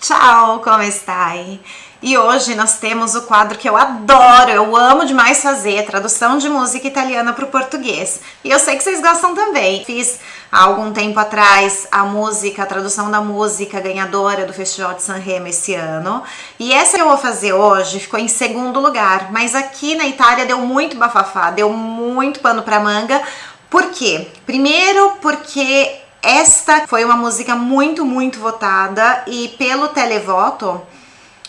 Ciao, come stai? E hoje nós temos o quadro que eu adoro, eu amo demais fazer, tradução de música italiana para o português. E eu sei que vocês gostam também. Fiz há algum tempo atrás a música, a tradução da música ganhadora do Festival de Sanremo esse ano. E essa que eu vou fazer hoje ficou em segundo lugar, mas aqui na Itália deu muito bafafá, deu muito pano para manga. Por quê? Primeiro porque esta foi uma música muito, muito votada e pelo televoto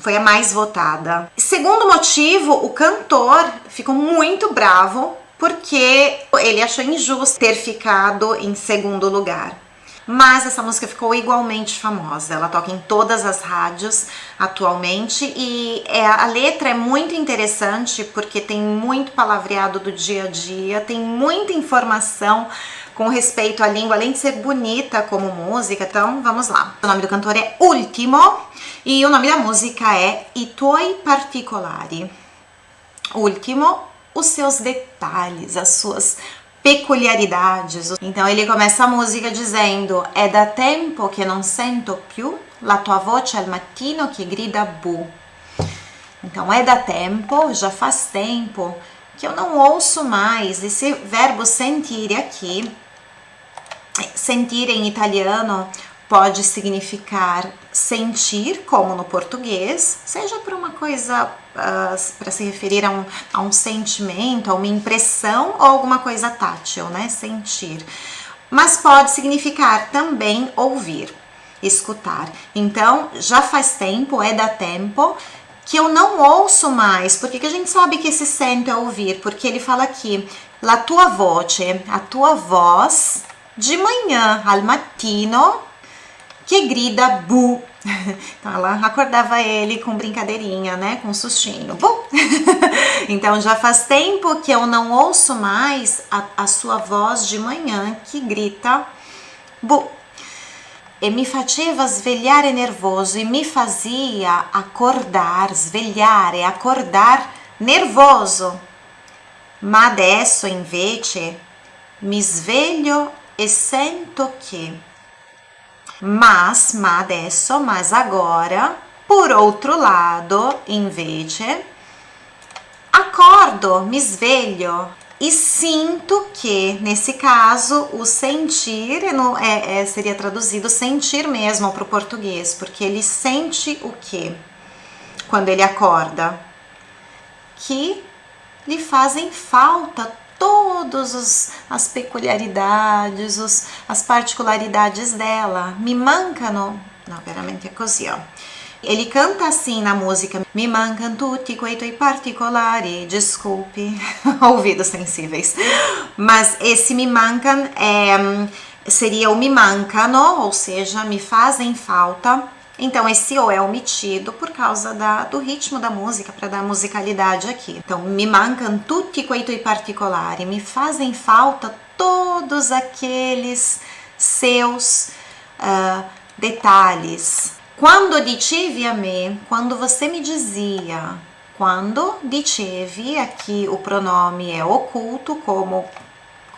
foi a mais votada. Segundo motivo, o cantor ficou muito bravo porque ele achou injusto ter ficado em segundo lugar. Mas essa música ficou igualmente famosa. Ela toca em todas as rádios atualmente e é, a letra é muito interessante porque tem muito palavreado do dia a dia, tem muita informação com respeito à língua, além de ser bonita como música. Então, vamos lá. O nome do cantor é Ultimo e o nome da música é I tuoi particolari. Ultimo, os seus detalhes, as suas peculiaridades. Então ele começa a música dizendo: É da tempo che non sento più la tua voce al mattino che grida bu. Então é da tempo, já faz tempo que eu não ouço mais esse verbo sentir aqui Sentir em italiano pode significar sentir, como no português, seja por uma coisa uh, para se referir a um, a um sentimento, a uma impressão ou alguma coisa tátil, né? Sentir. Mas pode significar também ouvir, escutar. Então, já faz tempo, é da tempo, que eu não ouço mais. Por que, que a gente sabe que esse sento é ouvir? Porque ele fala aqui, la tua voce, a tua voz de manhã, al mattino, que grida bu. Então ela acordava ele com brincadeirinha, né? Com sustinho. Bu! Então já faz tempo que eu não ouço mais a, a sua voz de manhã que grita bu. E me faceva svegliare nervoso e me fazia acordar, svegliare, acordar nervoso. Ma adesso invece mi sveglio e sento che. Mas, ma adesso, mas agora, por outro lado, invece, acordo, me sveglio e sinto que, nesse caso, o sentir é, é, seria traduzido sentir mesmo para o português, porque ele sente o que quando ele acorda? Que lhe fazem falta todas as peculiaridades, os, as particularidades dela. Me mancano, não, veramente é così, ó. Ele canta assim na música: Me mancam tutti quei tuoi particolari. Desculpe, ouvidos sensíveis. Mas esse me mancam é, seria o me mancano, ou seja, me fazem falta então, esse O é omitido por causa da, do ritmo da música, para dar musicalidade aqui. Então, me mancam tutti quei tuoi particolari, me fazem falta todos aqueles seus uh, detalhes. Quando dicevi a me, quando você me dizia, quando dicevi, aqui o pronome é oculto, como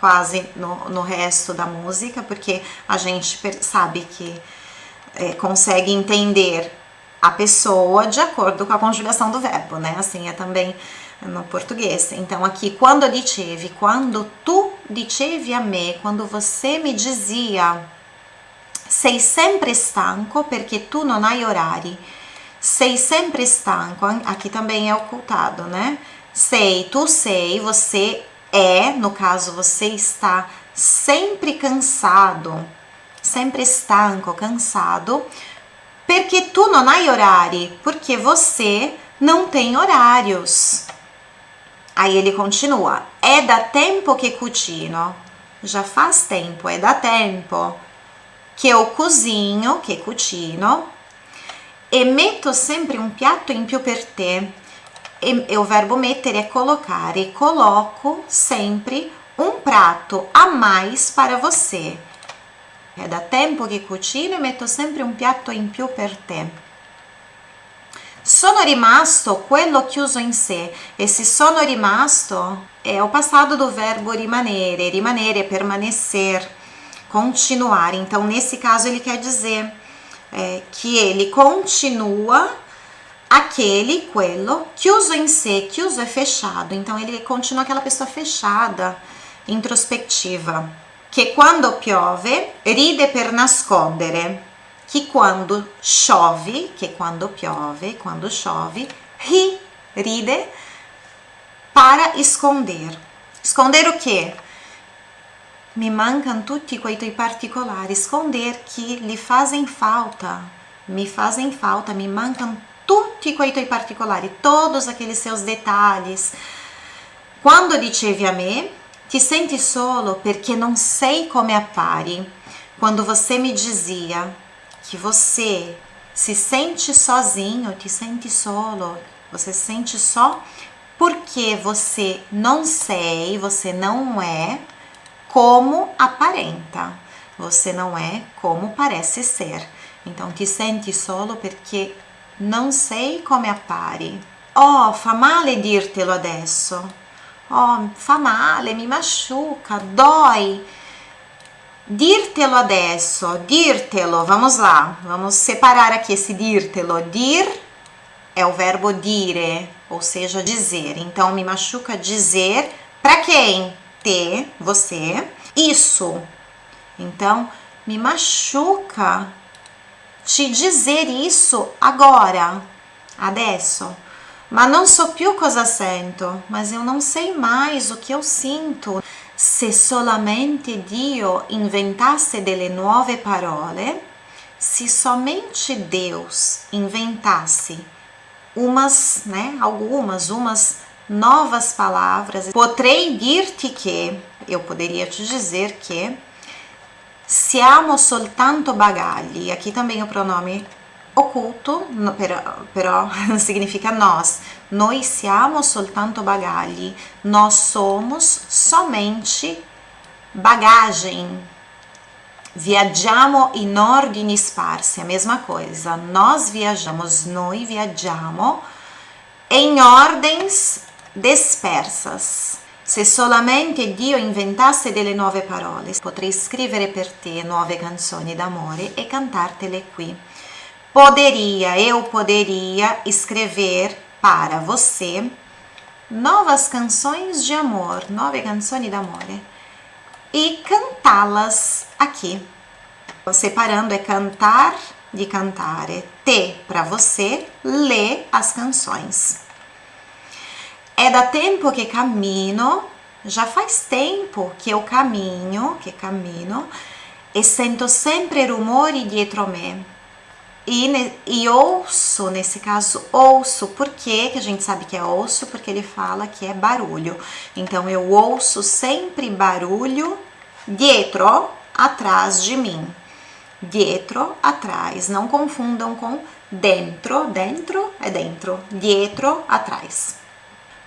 quase no, no resto da música, porque a gente sabe que é, consegue entender a pessoa de acordo com a conjugação do verbo, né? Assim é também no português. Então, aqui, quando dicevi, quando tu dicevi a me, quando você me dizia, sei sempre stanco perché tu non hai orari. Sei sempre stanco, aqui também é ocultado, né? Sei, tu sei, você é, no caso, você está sempre cansado sempre stanco, cansado, perché tu non hai orari, porque você não tem horários. Aí ele continua, é da tempo que cucino, já faz tempo, é da tempo que eu cozinho, que cucino, e metto sempre um piatto in più per te. E, e o verbo mettere é colocar, e coloco sempre um prato a mais para você. È da tempo che cucino e metto sempre un piatto in più per te. Sono rimasto quello chiuso in sé. Esse sono rimasto é o passado do verbo rimanere. Rimanere é permanecer, continuar. Então, nesse caso, ele quer dizer é, que ele continua aquele, quello, chiuso em sé, chiuso é fechado, então ele continua aquela pessoa fechada, introspettiva, che quando piove ride per nascondere, que quando chove, che quando piove, quando chove, ri, ride para esconder. Esconder o quê? Me mancam tutti quei tuoi particolari, esconder que lhe fazem falta, me fazem falta, me mancam tutti quei tuoi particolari, todos aqueles seus detalhes. Quando dicevi a me, ti senti solo perché non sei come appari. Quando você me dizia que você se sente sozinho, te sente solo, você se sente só porque você não sei, você não é como aparenta, você não é como parece ser. Então ti senti solo perché non sei come appari. Oh, fa male dirtelo adesso. Oh, fa male, mi machuca, dói. Dirtelo adesso, dirtelo, vamos lá, vamos separar aqui esse dirtelo. Dir é o verbo dire, ou seja, dizer. Então, me machuca dizer para quem? Te, você. Isso. Então, me machuca te dizer isso agora, adesso. Ma non so più cosa sento, mas eu não sei mais o que eu sinto. Se solamente Dio inventasse delle nuove parole, se somente Deus inventasse umas, né, algumas, umas novas palavras, potrei dir-te que, eu poderia te dizer que Siamo soltanto bagagli. Aqui também o pronome oculto, però, però significa nós. Noi siamo soltanto bagagli. Nós somos somente bagagem. Viaggiamo in ordini sparsi, a mesma coisa. Nós viajamos, noi viaggiamo em ordens dispersas. Se solamente Dio inventasse delle nuove parole, potrei scrivere per te nuove canzoni d'amore e cantartele qui. Poderia, eu poderia escrever para você novas canções de amor, nove canções d'amore e cantá-las aqui. Separando é cantar de cantare, te para você, lê as canções. É da tempo que cammino, já faz tempo que eu caminho, que cammino, e sento sempre rumori dietro me. E, e ouço, nesse caso, ouço, por? Que a gente sabe que é ouço, porque ele fala que é barulho. Então, eu ouço sempre barulho dietro, atrás de mim. Dietro, atrás. Não confundam com dentro. Dentro é dentro. Dietro, atrás.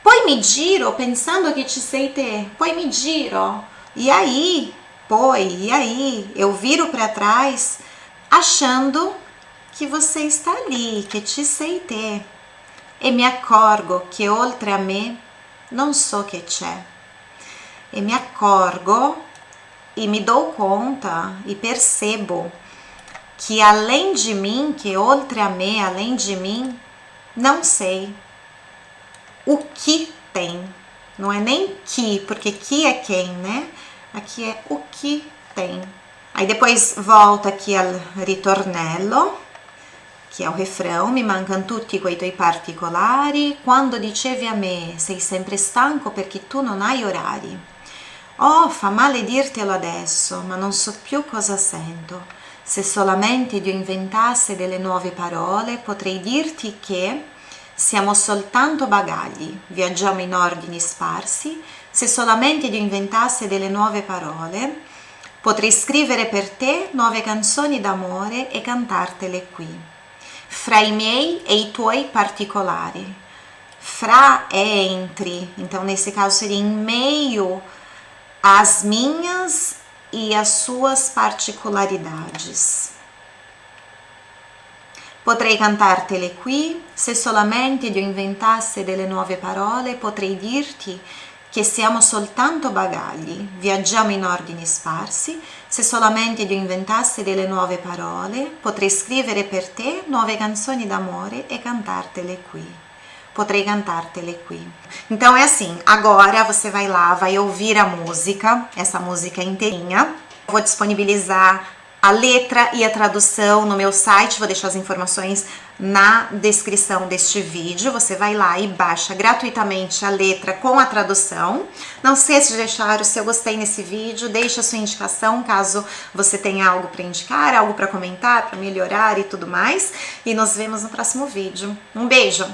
Poi mi giro pensando que te sei ter. Poi mi giro. E aí, poi, e aí, eu viro para trás achando que você está ali, que te sei ter. E me accorgo che oltre a me non so che c'è. E me accorgo e me dou conta e percebo que além de mim, que oltre a me, além de mim, não sei o que tem. Não é nem que, porque que é quem, né? Aqui é o que tem. Aí depois volta aqui al ritornello, que é o refrão, mi mancano tutti quei tuoi particolari, quando dicevi a me sei sempre stanco perché tu non hai orari. Oh, fa male dirtelo adesso, ma non so più cosa sento. Se solamente Dio inventasse delle nuove parole, potrei dirti che siamo soltanto bagagli, viaggiamo in ordini sparsi, se solamente Dio inventasse delle nuove parole, potrei scrivere per te nuove canzoni d'amore e cantartele qui. Fra i miei e i tuoi particolari. Fra é entre, então nesse caso seria em meio às minhas e às suas particolaridades. Potrei cantartele qui, se solamente Dio inventasse delle nuove parole, potrei dirti che siamo soltanto bagagli, viaggiamo in ordini sparsi, se solamente io inventassi delle nuove parole, potrei scrivere per te nuove canzoni d'amore e cantartele qui. Potrei cantartele qui. Então é assim, agora você vai lá, vai ouvir a música, essa música inteirinha. Vou disponibilizar a letra e a tradução no meu site, vou deixar as informações na descrição deste vídeo. Você vai lá e baixa gratuitamente a letra com a tradução. Não esqueça de deixar o seu gostei nesse vídeo, deixa a sua indicação caso você tenha algo para indicar, algo para comentar, para melhorar e tudo mais. E nos vemos no próximo vídeo. Um beijo!